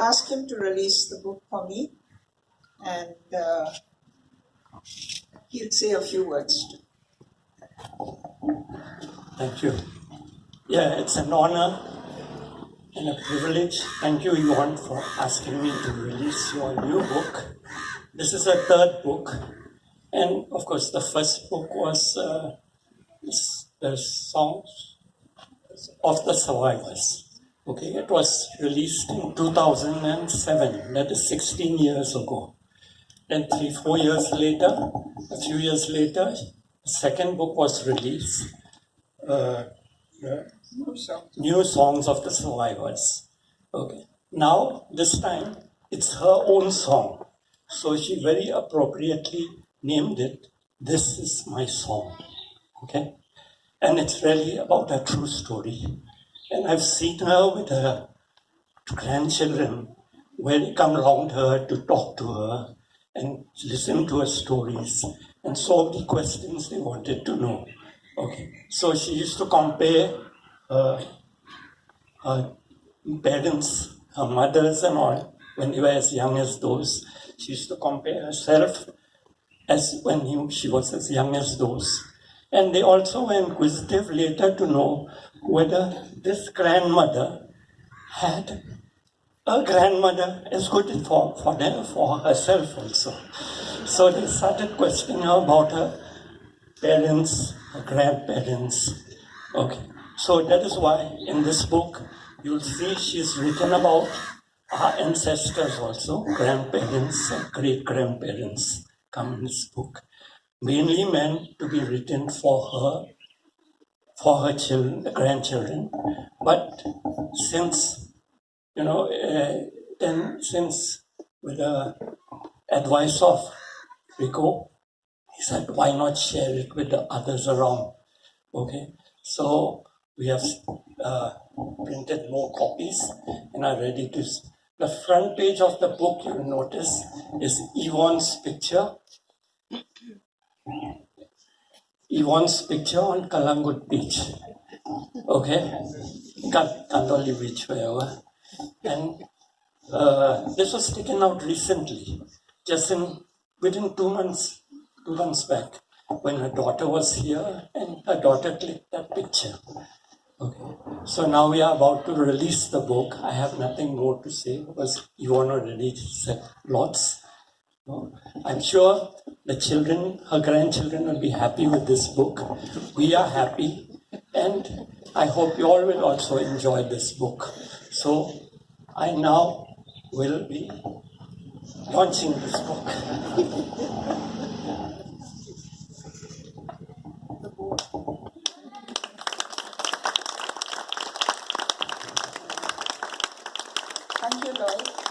ask him to release the book for me, and uh, he'll say a few words. Thank you. Yeah, it's an honor and a privilege. Thank you, Yvonne, for asking me to release your new book. This is a third book, and of course, the first book was uh, the songs of the survivors. Okay, it was released in 2007, that is 16 years ago. Then three, four years later, a few years later, second book was released, uh, uh, New Songs of the Survivors. Okay, now this time it's her own song. So she very appropriately named it, This is My Song. Okay, and it's really about a true story. And I've seen her with her grandchildren where they come around her to talk to her and listen to her stories and solve the questions they wanted to know. Okay, so she used to compare uh, her parents, her mothers, and all when they were as young as those. She used to compare herself as when he, she was as young as those. And they also were inquisitive later to know whether this grandmother had a grandmother as good for, for, them, for herself also. So they started questioning her about her parents, her grandparents. Okay, so that is why in this book you'll see she's written about our ancestors also, grandparents great grandparents come in this book. Mainly meant to be written for her for her children, grandchildren. But since, you know, uh, then since with the advice of Rico, he said, why not share it with the others around? Okay, so we have uh, printed more copies and are ready to. The front page of the book, you will notice, is Yvonne's picture Yvonne's picture on Calangute Beach. Okay? Katoli Beach, wherever. And uh, this was taken out recently, just in within two months, two months back, when her daughter was here and her daughter clicked that picture. Okay. So now we are about to release the book. I have nothing more to say because Yvonne already said lots. I'm sure the children, her grandchildren will be happy with this book. We are happy, and I hope you all will also enjoy this book. So I now will be launching this book. Thank you, you.